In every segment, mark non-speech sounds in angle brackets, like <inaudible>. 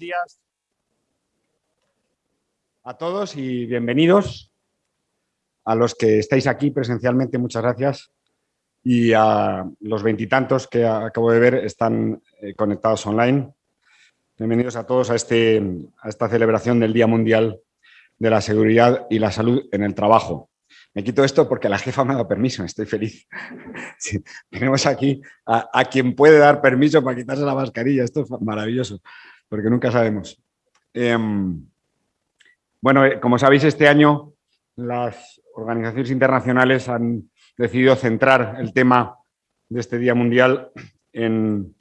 días a todos y bienvenidos. A los que estáis aquí presencialmente, muchas gracias. Y a los veintitantos que acabo de ver están eh, conectados online. Bienvenidos a todos a, este, a esta celebración del Día Mundial de la Seguridad y la Salud en el Trabajo. Me quito esto porque la jefa me ha dado permiso, estoy feliz. <laughs> tenemos aquí a, quien puede dar permiso para quitarse la mascarilla, esto es maravilloso, porque nunca sabemos. Em, bueno, eh, como sabéis, este año las organizaciones internacionales han decidido centrar el tema de este Día Mundial en,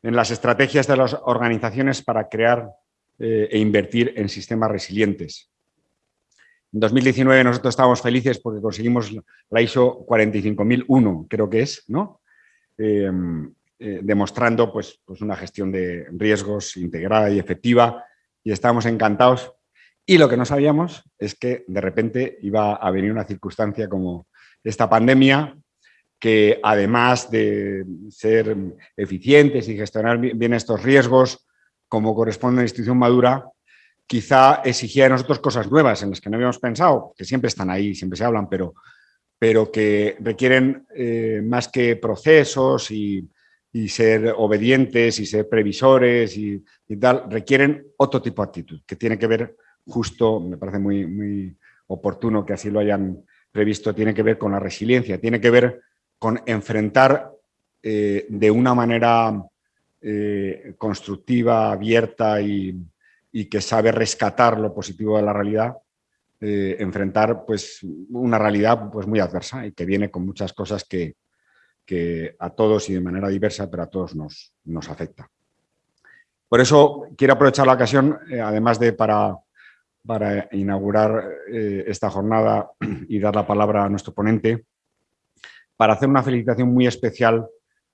las estrategias de las organizaciones para crear eh, e invertir en sistemas resilientes. En 2019 nosotros estábamos felices porque conseguimos la ISO 45001, creo que es, ¿no? Eh, eh, demostrando pues, pues una gestión de riesgos integrada y efectiva y estábamos encantados. Y lo que no sabíamos es que de repente iba a venir una circunstancia como esta pandemia que además de ser eficientes y gestionar bien estos riesgos como corresponde a una institución madura, quizá exigía de nosotros cosas nuevas en las que no habíamos pensado, que siempre están ahí, siempre se hablan, pero, pero que requieren eh, más que procesos y, ser obedientes y ser previsores y, tal, requieren otro tipo de actitud, que tiene que ver justo, me parece muy, muy oportuno que así lo hayan previsto, tiene que ver con la resiliencia, tiene que ver con enfrentar eh, de una manera eh, constructiva, abierta y, y que sabe rescatar lo positivo de la realidad, eh, enfrentar pues, una realidad pues, muy adversa y que viene con muchas cosas que, que a todos y de manera diversa, pero a todos nos, nos afecta. Por eso quiero aprovechar la ocasión, eh, además de para, para inaugurar eh, esta jornada y dar la palabra a nuestro ponente, para hacer una felicitación muy especial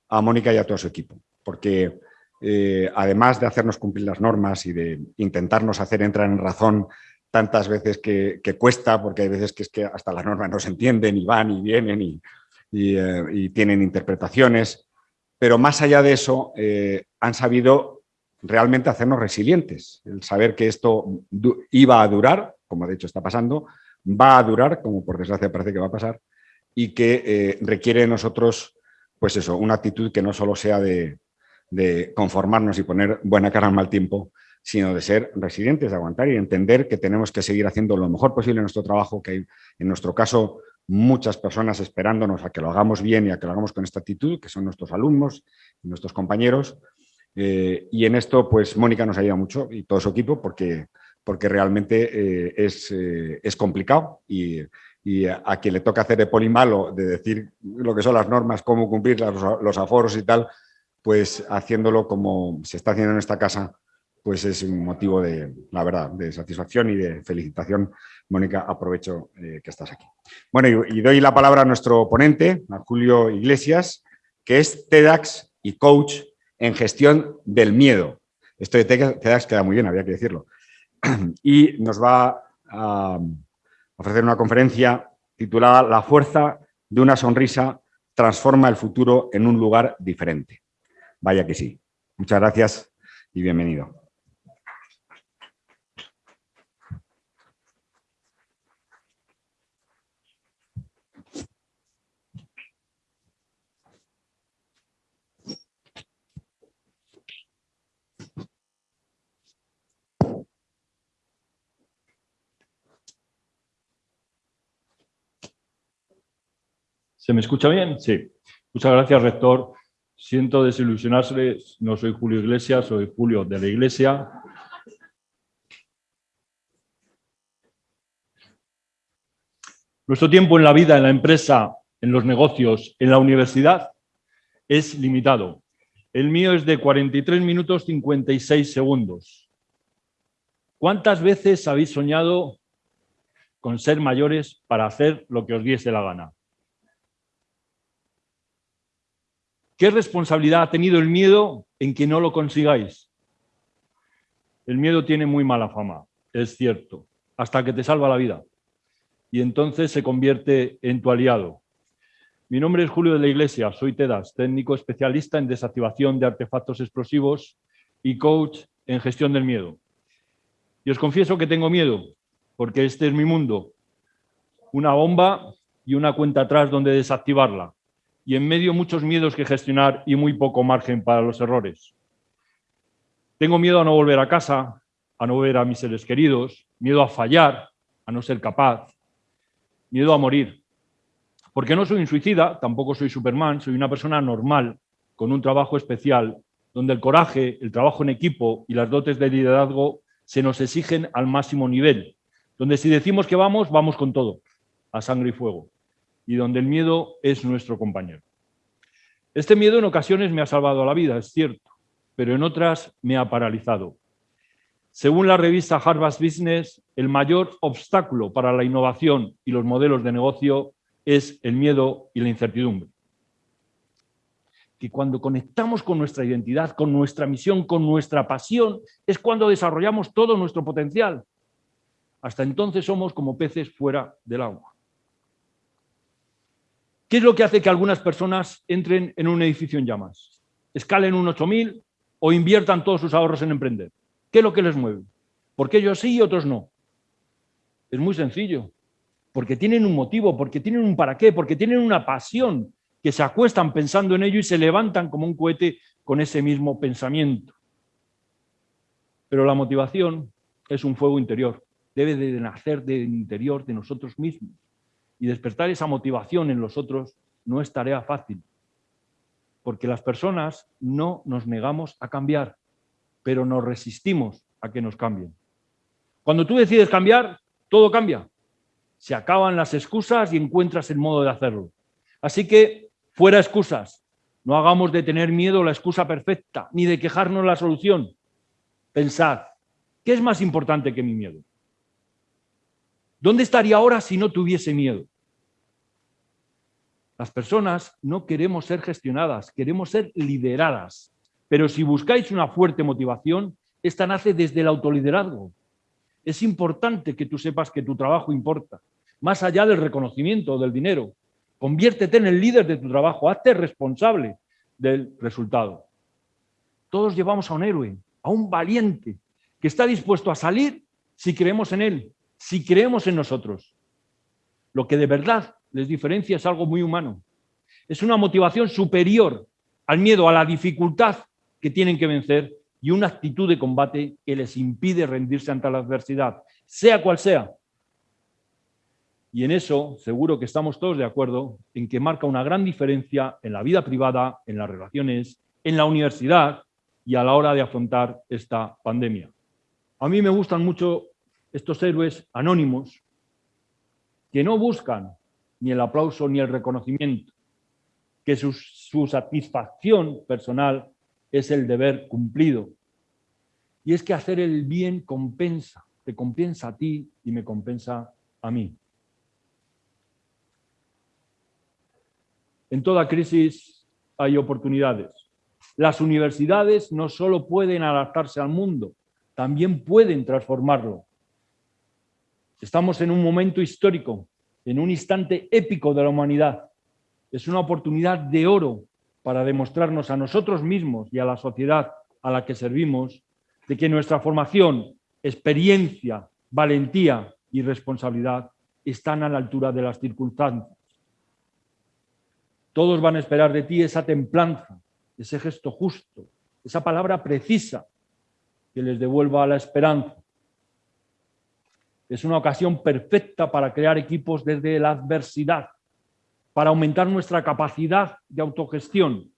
a Mónica y a todo su equipo, porque eh, además de hacernos cumplir las normas y de intentarnos hacer entrar en razón tantas veces que, cuesta, porque hay veces que es que hasta las normas no se entienden y van y vienen y, eh, tienen interpretaciones, pero más allá de eso eh, han sabido realmente hacernos resilientes, el saber que esto iba a durar, como de hecho está pasando, va a durar, como por desgracia parece que va a pasar, y que requiere de nosotros, pues eso, una actitud que no solo sea de, de conformarnos y poner buena cara al mal tiempo, sino de ser resilientes, de aguantar y entender que tenemos que seguir haciendo lo mejor posible nuestro trabajo, que en nuestro caso, muchas personas esperándonos a que lo hagamos bien y a que lo hagamos con esta actitud, que son nuestros alumnos y nuestros compañeros. Eh, y en esto, pues, Mónica nos ayuda mucho y todo su equipo, porque, porque realmente eh, es, eh, es, complicado y, y, a quien le toca hacer de polimalo, de decir lo que son las normas, cómo cumplir los, los aforos y tal, pues haciéndolo como se está haciendo en esta casa, pues es un motivo de, la verdad, de satisfacción y de felicitación. Mónica, aprovecho eh, que estás aquí. Bueno, y, doy la palabra a nuestro ponente, a Julio Iglesias, que es TEDx y coach en gestión del miedo. Esto de TEDx queda muy bien, había que decirlo. <clears throat> Y nos va a ofrecer una conferencia titulada La fuerza de una sonrisa transforma el futuro en un lugar diferente. Vaya que sí. Muchas gracias y bienvenido. ¿Se me escucha bien? Sí. Muchas gracias, rector. Siento desilusionarse, no soy Julio Iglesias, soy Julio de la Iglesia. Nuestro tiempo en la vida, en la empresa, en los negocios, en la universidad, es limitado. El mío es de 43 minutos 56 segundos. ¿Cuántas veces habéis soñado con ser mayores para hacer lo que os diese la gana? ¿Qué responsabilidad ha tenido el miedo en que no lo consigáis? El miedo tiene muy mala fama, es cierto, hasta que te salva la vida. Y entonces se convierte en tu aliado. Mi nombre es Julio de la Iglesia, soy TEDAS, técnico especialista en desactivación de artefactos explosivos y coach en gestión del miedo. Y os confieso que tengo miedo, porque este es mi mundo. Una bomba y una cuenta atrás donde desactivarla. Y en medio muchos miedos que gestionar y muy poco margen para los errores. Tengo miedo a no volver a casa, a no ver a mis seres queridos, miedo a fallar, a no ser capaz, miedo a morir. Porque no soy un suicida, tampoco soy Superman, soy una persona normal, con un trabajo especial, donde el coraje, el trabajo en equipo y las dotes de liderazgo se nos exigen al máximo nivel, donde si decimos que vamos, vamos con todo, a sangre y fuego, y donde el miedo es nuestro compañero. Este miedo en ocasiones me ha salvado la vida, es cierto, pero en otras me ha paralizado. Según la revista Harvard Business, el mayor obstáculo para la innovación y los modelos de negocio es el miedo y la incertidumbre. Que cuando conectamos con nuestra identidad, con nuestra misión, con nuestra pasión, es cuando desarrollamos todo nuestro potencial. Hasta entonces somos como peces fuera del agua. ¿Qué es lo que hace que algunas personas entren en un edificio en llamas? Escalen un 8000 o inviertan todos sus ahorros en emprender. ¿Qué es lo que les mueve? ¿Por qué ellos sí y otros no? Es muy sencillo porque tienen un motivo, porque tienen un para qué, porque tienen una pasión, que se acuestan pensando en ello y se levantan como un cohete con ese mismo pensamiento. Pero la motivación es un fuego interior, debe de nacer del interior de nosotros mismos. Y despertar esa motivación en los otros no es tarea fácil, porque las personas no nos negamos a cambiar, pero nos resistimos a que nos cambien. Cuando tú decides cambiar, todo cambia se acaban las excusas y encuentras el modo de hacerlo. Así que, fuera excusas. No hagamos de tener miedo la excusa perfecta, ni de quejarnos la solución. Pensad, ¿qué es más importante que mi miedo? ¿Dónde estaría ahora si no tuviese miedo? Las personas no queremos ser gestionadas, queremos ser lideradas. Pero si buscáis una fuerte motivación, esta nace desde el autoliderazgo. Es importante que tú sepas que tu trabajo importa, más allá del reconocimiento o del dinero. Conviértete en el líder de tu trabajo, hazte responsable del resultado. Todos llevamos a un héroe, a un valiente, que está dispuesto a salir si creemos en él, si creemos en nosotros. Lo que de verdad les diferencia es algo muy humano. Es una motivación superior al miedo, a la dificultad que tienen que vencer y una actitud de combate que les impide rendirse ante la adversidad, sea cual sea. Y en eso seguro que estamos todos de acuerdo en que marca una gran diferencia en la vida privada, en las relaciones, en la universidad y a la hora de afrontar esta pandemia. A mí me gustan mucho estos héroes anónimos que no buscan ni el aplauso ni el reconocimiento, que su, satisfacción personal es el deber cumplido. Y es que hacer el bien compensa, te compensa a ti y me compensa a mí. En toda crisis hay oportunidades. Las universidades no solo pueden adaptarse al mundo, también pueden transformarlo. Estamos en un momento histórico, en un instante épico de la humanidad. Es una oportunidad de oro para demostrarnos a nosotros mismos y a la sociedad a la que servimos de que nuestra formación, experiencia, valentía y responsabilidad están a la altura de las circunstancias. Todos van a esperar de ti esa templanza, ese gesto justo, esa palabra precisa que les devuelva la esperanza. Es una ocasión perfecta para crear equipos desde la adversidad, para aumentar nuestra capacidad de autogestión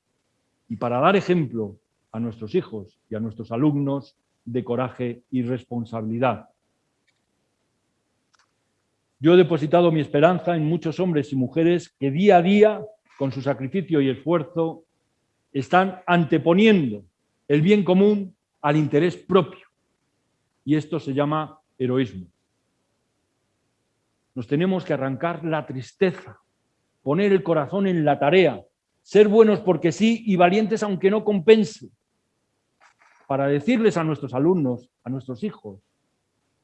y para dar ejemplo a nuestros hijos y a nuestros alumnos de coraje y responsabilidad. Yo he depositado mi esperanza en muchos hombres y mujeres que día a día, con su sacrificio y esfuerzo, están anteponiendo el bien común al interés propio. Y esto se llama heroísmo. Nos tenemos que arrancar la tristeza poner el corazón en la tarea, ser buenos porque sí y valientes aunque no compense, para decirles a nuestros alumnos, a nuestros hijos,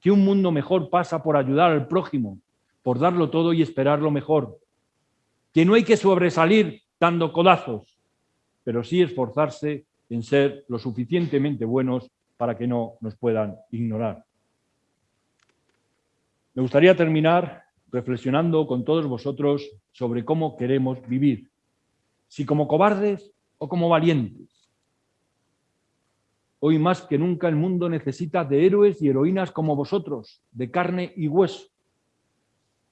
que un mundo mejor pasa por ayudar al prójimo, por darlo todo y esperar lo mejor, que no hay que sobresalir dando codazos, pero sí esforzarse en ser lo suficientemente buenos para que no nos puedan ignorar. Me gustaría terminar reflexionando con todos vosotros sobre cómo queremos vivir, si como cobardes o como valientes. Hoy más que nunca el mundo necesita de héroes y heroínas como vosotros, de carne y hueso.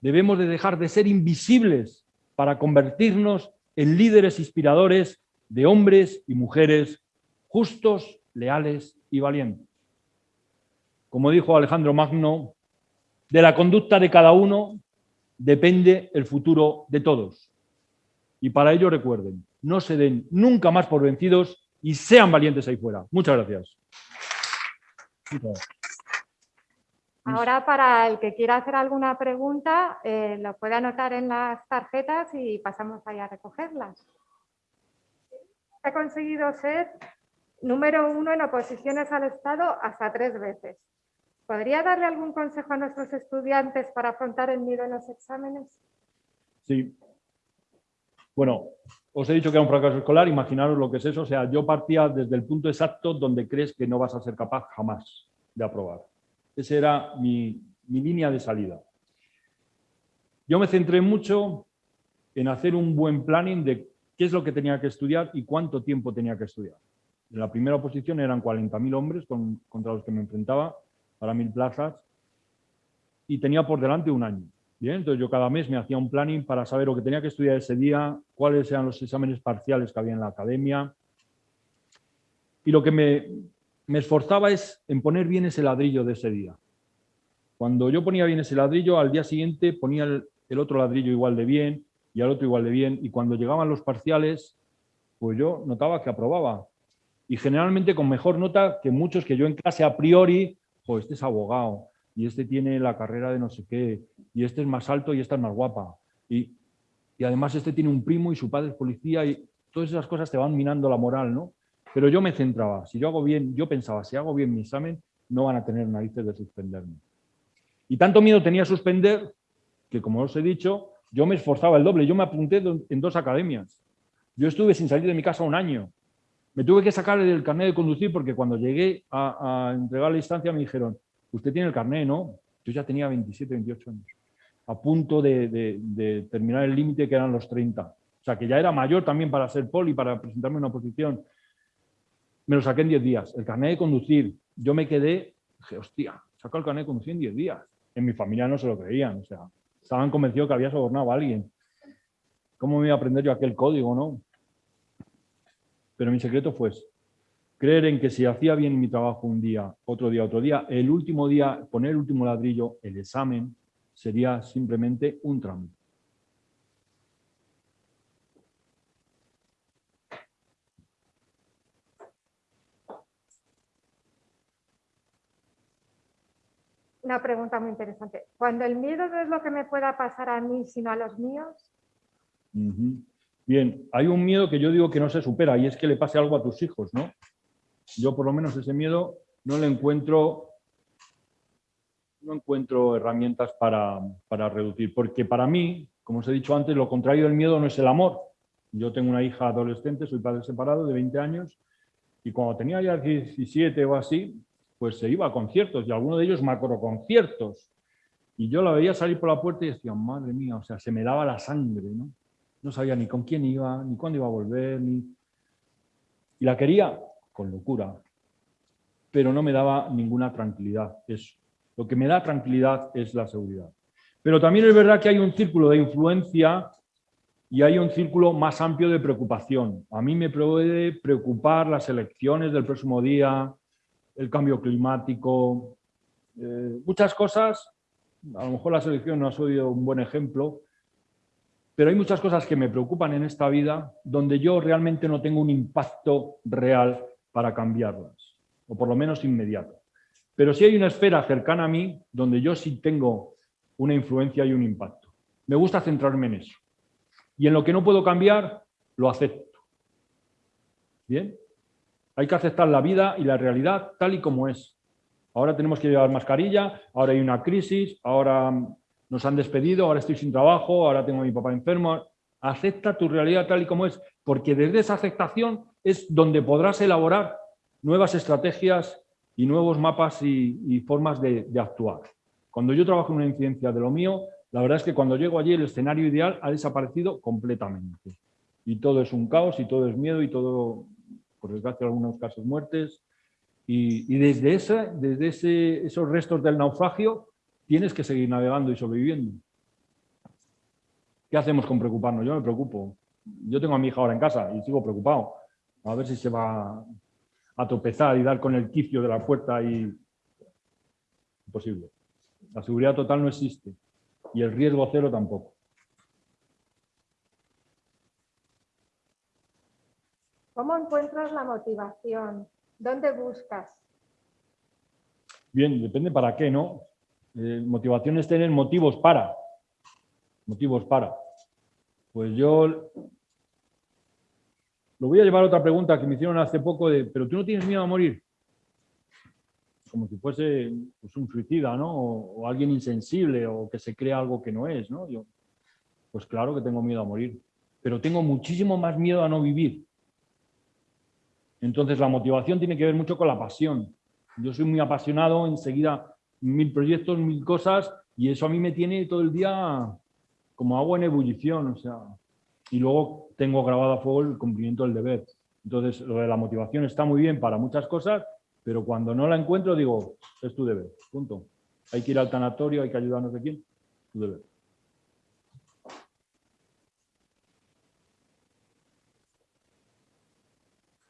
Debemos de dejar de ser invisibles para convertirnos en líderes inspiradores de hombres y mujeres justos, leales y valientes. Como dijo Alejandro Magno, de la conducta de cada uno depende el futuro de todos. Y para ello recuerden, no se den nunca más por vencidos y sean valientes ahí fuera. Muchas gracias. Ahora, para el que quiera hacer alguna pregunta, eh, lo puede anotar en las tarjetas y pasamos ahí a recogerlas. He conseguido ser número uno en oposiciones al Estado hasta tres veces. ¿Podría darle algún consejo a nuestros estudiantes para afrontar el miedo en los exámenes? Sí. Bueno, os he dicho que era un fracaso escolar, imaginaros lo que es eso. O sea, yo partía desde el punto exacto donde crees que no vas a ser capaz jamás de aprobar. Esa era mi, mi línea de salida. Yo me centré mucho en hacer un buen planning de qué es lo que tenía que estudiar y cuánto tiempo tenía que estudiar. En la primera oposición eran 40.000 hombres contra los que me enfrentaba para mil plazas y tenía por delante un año. Bien, entonces yo cada mes me hacía un planning para saber lo que tenía que estudiar ese día, cuáles eran los exámenes parciales que había en la academia. Y lo que me, me esforzaba es en poner bien ese ladrillo de ese día. Cuando yo ponía bien ese ladrillo, al día siguiente ponía el, el otro ladrillo igual de bien y al otro igual de bien. Y cuando llegaban los parciales, pues yo notaba que aprobaba. Y generalmente con mejor nota que muchos que yo en clase a priori este es abogado, y este tiene la carrera de no sé qué, y este es más alto y esta es más guapa. Y, y además este tiene un primo y su padre es policía y todas esas cosas te van minando la moral, ¿no? Pero yo me centraba, si yo hago bien, yo pensaba, si hago bien mi examen, no van a tener narices de suspenderme. Y tanto miedo tenía suspender que, como os he dicho, yo me esforzaba el doble. Yo me apunté en dos academias. Yo estuve sin salir de mi casa un año. Me tuve que sacar el carnet de conducir porque cuando llegué a, entregar la instancia me dijeron, usted tiene el carnet, ¿no? Yo ya tenía 27, 28 años, a punto de, terminar el límite que eran los 30. O sea, que ya era mayor también para ser poli, para presentarme una oposición. Me lo saqué en 10 días. El carnet de conducir, yo me quedé, dije, hostia, saco el carnet de conducir en 10 días. En mi familia no se lo creían, o sea, estaban convencidos que había sobornado a alguien. ¿Cómo me iba a aprender yo aquel código, no? Pero mi secreto fue creer en que si hacía bien mi trabajo un día, otro día, otro día, el último día, poner el último ladrillo, el examen, sería simplemente un trámite. Una pregunta muy interesante. Cuando el miedo no es lo que me pueda pasar a mí, sino a los míos, Bien, hay un miedo que yo digo que no se supera y es que le pase algo a tus hijos, ¿no? Yo por lo menos ese miedo no le encuentro, no encuentro herramientas para, para reducir, porque para mí, como os he dicho antes, lo contrario del miedo no es el amor. Yo tengo una hija adolescente, soy padre separado de 20 años y cuando tenía ya 17 o así, pues se iba a conciertos y alguno de ellos macroconciertos. Y yo la veía salir por la puerta y decía, madre mía, o sea, se me daba la sangre, ¿no? No sabía ni con quién iba, ni cuándo iba a volver, ni... Y la quería con locura, pero no me daba ninguna tranquilidad. Eso. Lo que me da tranquilidad es la seguridad. Pero también es verdad que hay un círculo de influencia y hay un círculo más amplio de preocupación. A mí me puede preocupar las elecciones del próximo día, el cambio climático, eh, muchas cosas. A lo mejor la selección no ha sido un buen ejemplo, pero hay muchas cosas que me preocupan en esta vida donde yo realmente no tengo un impacto real para cambiarlas, o por lo menos inmediato. Pero sí hay una esfera cercana a mí donde yo sí tengo una influencia y un impacto. Me gusta centrarme en eso. Y en lo que no puedo cambiar, lo acepto. ¿Bien? Hay que aceptar la vida y la realidad tal y como es. Ahora tenemos que llevar mascarilla, ahora hay una crisis, ahora nos han despedido, ahora estoy sin trabajo, ahora tengo a mi papá enfermo. Acepta tu realidad tal y como es, porque desde esa aceptación es donde podrás elaborar nuevas estrategias y nuevos mapas y, formas de, actuar. Cuando yo trabajo en una incidencia de lo mío, la verdad es que cuando llego allí el escenario ideal ha desaparecido completamente. Y todo es un caos y todo es miedo y todo, por desgracia, algunos casos muertes. Y, desde, esa, desde ese, esos restos del naufragio tienes que seguir navegando y sobreviviendo. ¿Qué hacemos con preocuparnos? Yo me preocupo. Yo tengo a mi hija ahora en casa y sigo preocupado. A ver si se va a tropezar y dar con el quicio de la puerta y... Imposible. La seguridad total no existe y el riesgo cero tampoco. ¿Cómo encuentras la motivación? ¿Dónde buscas? Bien, depende para qué, ¿no? Eh, motivación es tener motivos para. Motivos para. Pues yo lo voy a llevar a otra pregunta que me hicieron hace poco de, ¿pero tú no tienes miedo a morir? Como si fuese pues, un suicida, ¿no? O, alguien insensible o que se crea algo que no es, ¿no? Yo, pues claro que tengo miedo a morir, pero tengo muchísimo más miedo a no vivir. Entonces la motivación tiene que ver mucho con la pasión. Yo soy muy apasionado, enseguida mil proyectos, mil cosas, y eso a mí me tiene todo el día como agua en ebullición, o sea, y luego tengo grabado a fuego el cumplimiento del deber. Entonces, lo de la motivación está muy bien para muchas cosas, pero cuando no la encuentro digo, es tu deber, punto. Hay que ir al tanatorio, hay que ayudarnos de quién, tu deber.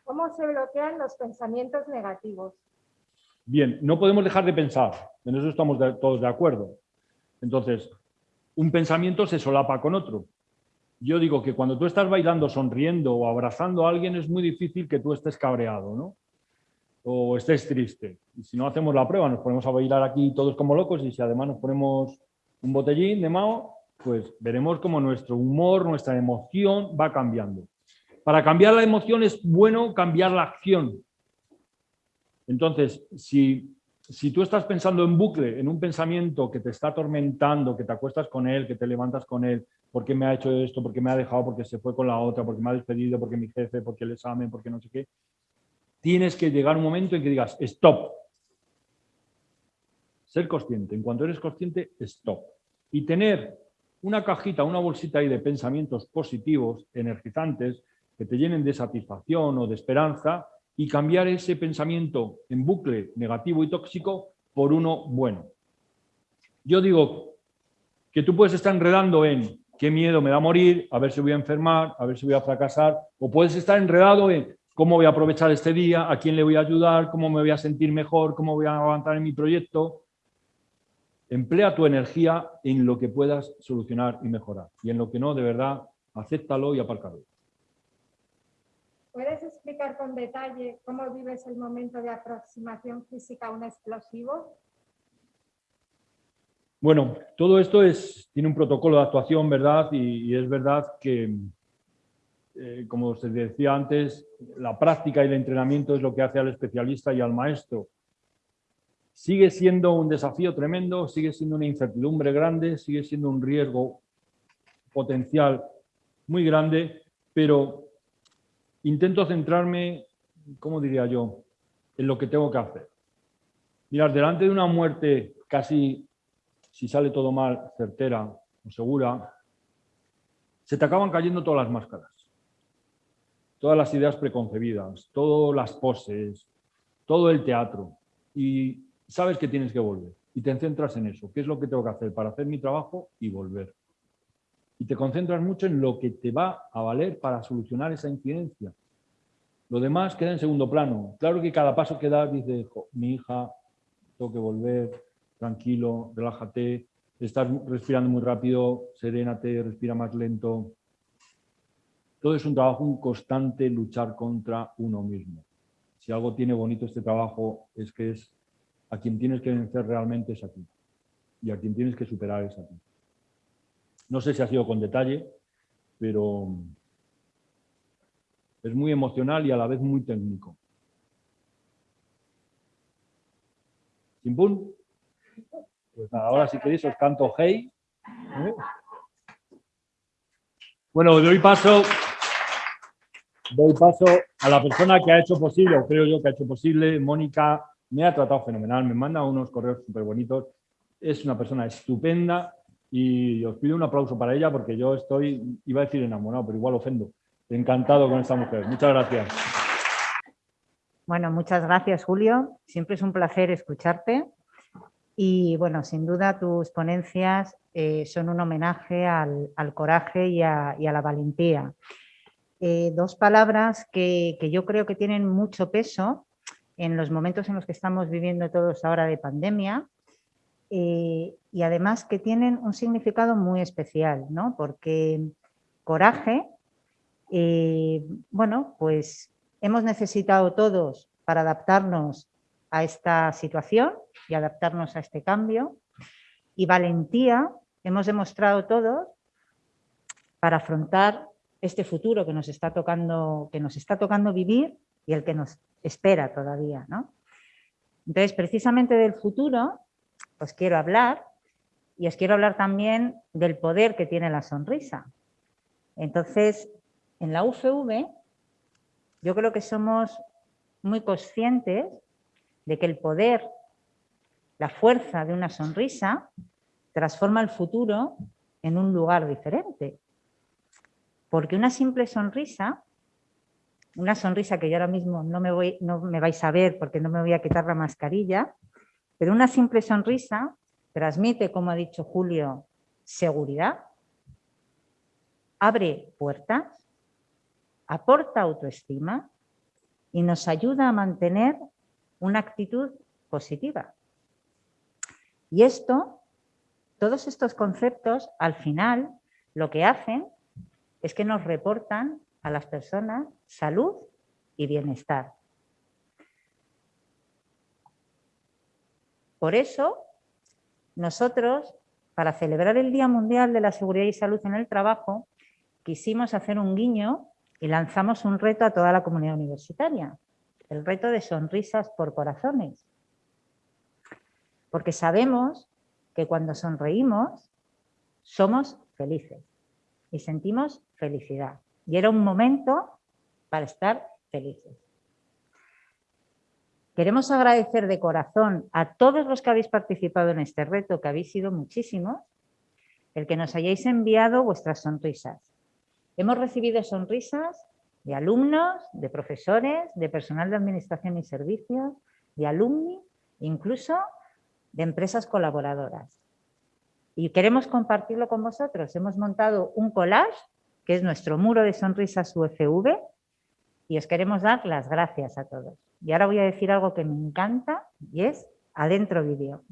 ¿Cómo se bloquean los pensamientos negativos? Bien, no podemos dejar de pensar, en eso estamos todos de acuerdo. Entonces, un pensamiento se solapa con otro. Yo digo que cuando tú estás bailando, sonriendo o abrazando a alguien es muy difícil que tú estés cabreado, ¿no? O estés triste. Y si no hacemos la prueba, nos ponemos a bailar aquí todos como locos y si además nos ponemos un botellín de Mao, pues veremos cómo nuestro humor, nuestra emoción va cambiando. Para cambiar la emoción es bueno cambiar la acción. Entonces, si si tú estás pensando en bucle, en un pensamiento que te está atormentando, que te acuestas con él, que te levantas con él, porque me ha hecho esto, porque me ha dejado, porque se fue con la otra, porque me ha despedido, porque mi jefe, porque el examen, porque no sé qué, tienes que llegar un momento en que digas, stop. Ser consciente. En cuanto eres consciente, stop. Y tener una cajita, una bolsita ahí de pensamientos positivos, energizantes, que te llenen de satisfacción o de esperanza, y cambiar ese pensamiento en bucle negativo y tóxico por uno bueno. Yo digo que tú puedes estar enredando en qué miedo me da morir, a ver si voy a enfermar, a ver si voy a fracasar, o puedes estar enredado en cómo voy a aprovechar este día, a quién le voy a ayudar, cómo me voy a sentir mejor, cómo voy a avanzar en mi proyecto. Emplea tu energía en lo que puedas solucionar y mejorar. Y en lo que no, de verdad, acéptalo y apárcalo. ¿Puedes con detalle cómo vives el momento de aproximación física a un explosivo? Bueno, todo esto es, tiene un protocolo de actuación, ¿verdad? Y, es verdad que, eh, como os decía antes, la práctica y el entrenamiento es lo que hace al especialista y al maestro. Sigue siendo un desafío tremendo, sigue siendo una incertidumbre grande, sigue siendo un riesgo potencial muy grande, pero intento centrarme, ¿cómo diría yo?, en lo que tengo que hacer. Mirar, delante de una muerte casi, si sale todo mal, certera o segura, se te acaban cayendo todas las máscaras, todas las ideas preconcebidas, todas las poses, todo el teatro. Y sabes que tienes que volver y te centras en eso. ¿Qué es lo que tengo que hacer para hacer mi trabajo y volver? Y te concentras mucho en lo que te va a valer para solucionar esa incidencia. Lo demás queda en segundo plano. Claro que cada paso que das dices, mi hija, tengo que volver, tranquilo, relájate, estás respirando muy rápido, serénate, respira más lento. Todo es un trabajo, un constante luchar contra uno mismo. Si algo tiene bonito este trabajo es que es a quien tienes que vencer realmente es a ti. Y a quien tienes que superar es a ti. No sé si ha sido con detalle, pero es muy emocional y a la vez muy técnico. ¿Chimpún? Pues nada, ahora si queréis os canto Hey. ¿eh? Bueno, doy paso, doy paso a la persona que ha hecho posible, o creo yo que ha hecho posible, Mónica me ha tratado fenomenal, me manda unos correos súper bonitos, es una persona estupenda y os pido un aplauso para ella porque yo estoy, iba a decir enamorado, pero igual ofendo, encantado con esta mujer. Muchas gracias. Bueno, muchas gracias Julio, siempre es un placer escucharte y bueno, sin duda tus ponencias eh, son un homenaje al, coraje y a, la valentía. Eh, dos palabras que, yo creo que tienen mucho peso en los momentos en los que estamos viviendo todos ahora de pandemia eh, y además que tienen un significado muy especial, ¿no? Porque coraje, bueno, pues hemos necesitado todos para adaptarnos a esta situación y adaptarnos a este cambio. Y valentía hemos demostrado todos para afrontar este futuro que nos está tocando, que nos está tocando vivir y el que nos espera todavía. ¿no? Entonces, precisamente del futuro os quiero hablar y os quiero hablar también del poder que tiene la sonrisa. Entonces, en la UFV yo creo que somos muy conscientes de que el poder, la fuerza de una sonrisa transforma el futuro en un lugar diferente. Porque una simple sonrisa, una sonrisa que yo ahora mismo no me, voy, no me vais a ver porque no me voy a quitar la mascarilla, pero una simple sonrisa transmite, como ha dicho Julio, seguridad, abre puertas, aporta autoestima y nos ayuda a mantener una actitud positiva. Y esto, todos estos conceptos, al final, lo que hacen es que nos reportan a las personas salud y bienestar. Por eso, nosotros, para celebrar el Día Mundial de la Seguridad y Salud en el Trabajo, quisimos hacer un guiño y lanzamos un reto a toda la comunidad universitaria, el reto de sonrisas por corazones. Porque sabemos que cuando sonreímos somos felices y sentimos felicidad. Y era un momento para estar felices. Queremos agradecer de corazón a todos los que habéis participado en este reto, que habéis sido muchísimos, el que nos hayáis enviado vuestras sonrisas. Hemos recibido sonrisas de alumnos, de profesores, de personal de administración y servicios, de alumni, incluso de empresas colaboradoras. Y queremos compartirlo con vosotros. Hemos montado un collage, que es nuestro muro de sonrisas UFV, y os queremos dar las gracias a todos. Y ahora voy a decir algo que me encanta, y es adentro vídeo.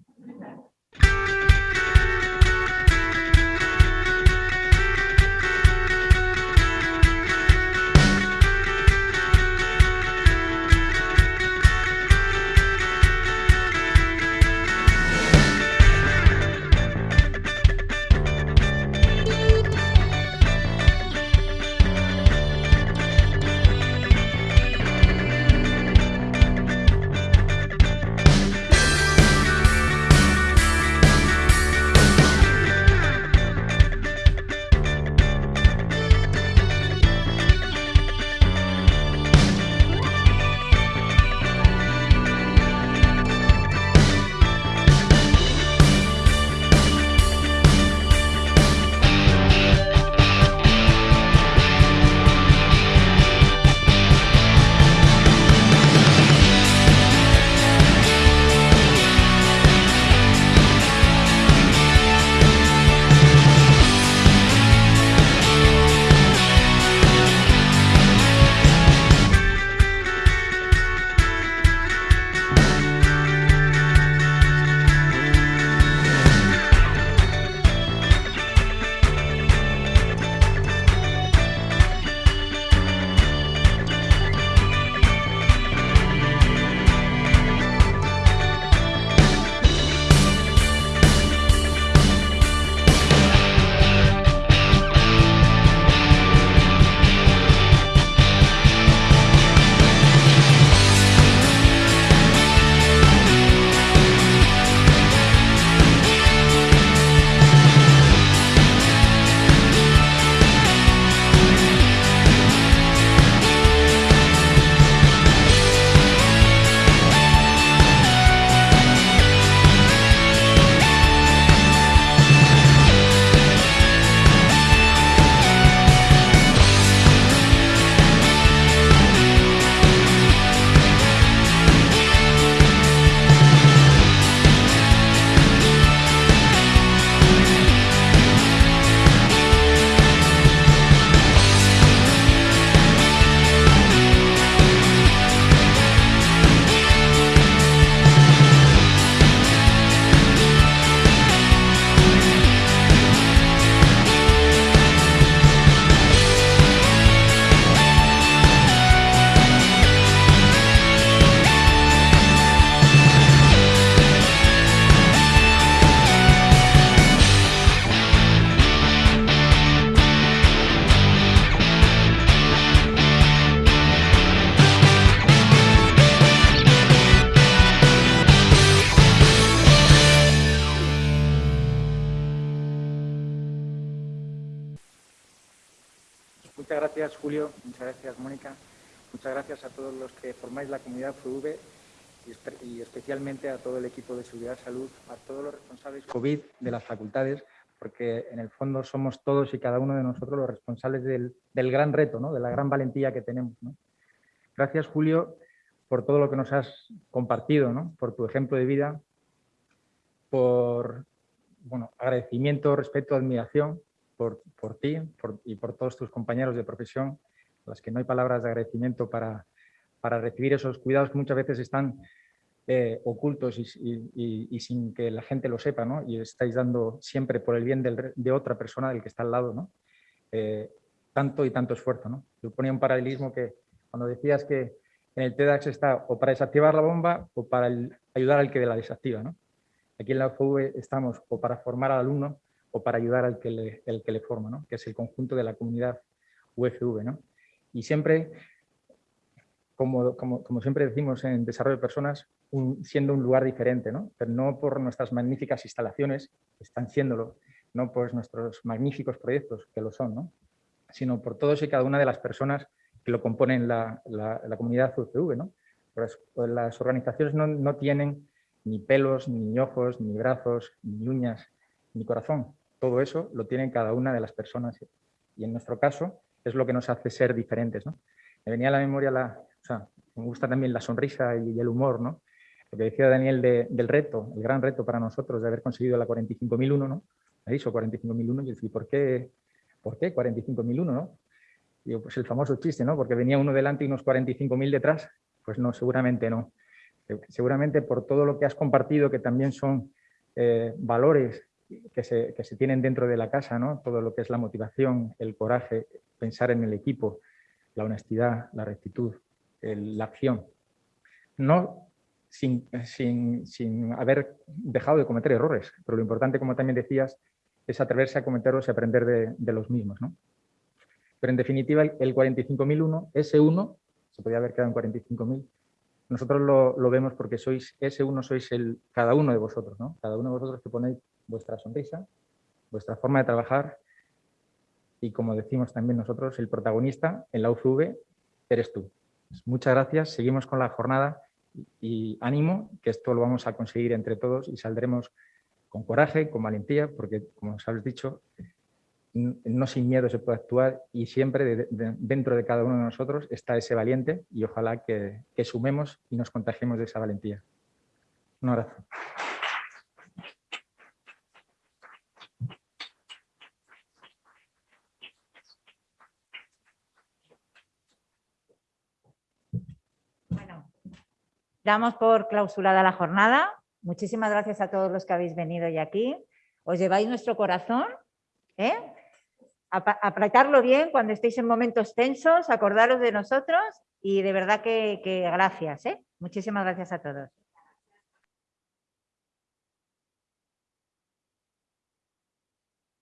Julio. Muchas gracias, Mónica. Muchas gracias a todos los que formáis la comunidad FV y especialmente a todo el equipo de Seguridad Salud, a todos los responsables COVID de las facultades, porque en el fondo somos todos y cada uno de nosotros los responsables del, gran reto, de la gran valentía que tenemos. Gracias, Julio, por todo lo que nos has compartido, por tu ejemplo de vida, por bueno, agradecimiento, respeto, admiración por, por ti y por todos tus compañeros de profesión, a los que no hay palabras de agradecimiento para, para recibir esos cuidados que muchas veces están eh, ocultos y, sin que la gente lo sepa, ¿no? y estáis dando siempre por el bien de otra persona del que está al lado, ¿no? Eh, tanto y tanto esfuerzo. ¿no? Yo ponía un paralelismo que cuando decías que en el TEDx está o para desactivar la bomba o para ayudar al que la desactiva. ¿no? Aquí en la UFV estamos o para formar al alumno o para ayudar al que le, el que le forma, ¿no? que es el conjunto de la comunidad UFV. ¿no? Y siempre, como, como, siempre decimos en desarrollo de personas, siendo un lugar diferente, ¿no? pero no por nuestras magníficas instalaciones, están siéndolo, no por nuestros magníficos proyectos, que lo son, ¿no? sino por todos y cada una de las personas que lo componen la, la, comunidad UFV. ¿no? Las organizaciones no, no tienen ni pelos, ni ojos, ni brazos, ni uñas, ni corazón. Todo eso lo tienen cada una de las personas y en nuestro caso es lo que nos hace ser diferentes. ¿no? Me venía a la memoria, la, o sea, me gusta también la sonrisa y el humor, ¿no? Lo que decía Daniel del reto, el gran reto para nosotros de haber conseguido la 45.001, ¿no? Me dicho 45.001 y decía, ¿por qué, ¿por qué 45.001, no? Digo, pues el famoso chiste, ¿no? Porque venía uno delante y unos 45.000 detrás. Pues no, seguramente no seguramente por todo lo que has compartido, que también son eh, valores que se, que se, tienen dentro de la casa, ¿no? todo lo que es la motivación, el coraje, pensar en el equipo, la honestidad, la rectitud, la acción. No sin, sin, sin, haber dejado de cometer errores, pero lo importante, como también decías, es atreverse a cometerlos y aprender de, de los mismos. ¿no? Pero en definitiva, el 45.001, ese 1, se podría haber quedado en 45.000, nosotros lo, vemos porque sois ese uno, sois el, cada uno de vosotros, ¿no? Cada uno de vosotros que ponéis vuestra sonrisa, vuestra forma de trabajar y como decimos también nosotros, el protagonista en la UFV eres tú. Pues muchas gracias, seguimos con la jornada y ánimo, que esto lo vamos a conseguir entre todos y saldremos con coraje, con valentía, porque como os habéis dicho, no sin miedo se puede actuar y siempre dentro de cada uno de nosotros está ese valiente y ojalá que, sumemos y nos contagiemos de esa valentía. Un abrazo. Damos por clausurada la jornada. Muchísimas gracias a todos los que habéis venido y aquí. Os lleváis nuestro corazón ¿eh? apretarlo bien cuando estéis en momentos tensos, acordaros de nosotros y de verdad que, gracias. ¿eh? Muchísimas gracias a todos.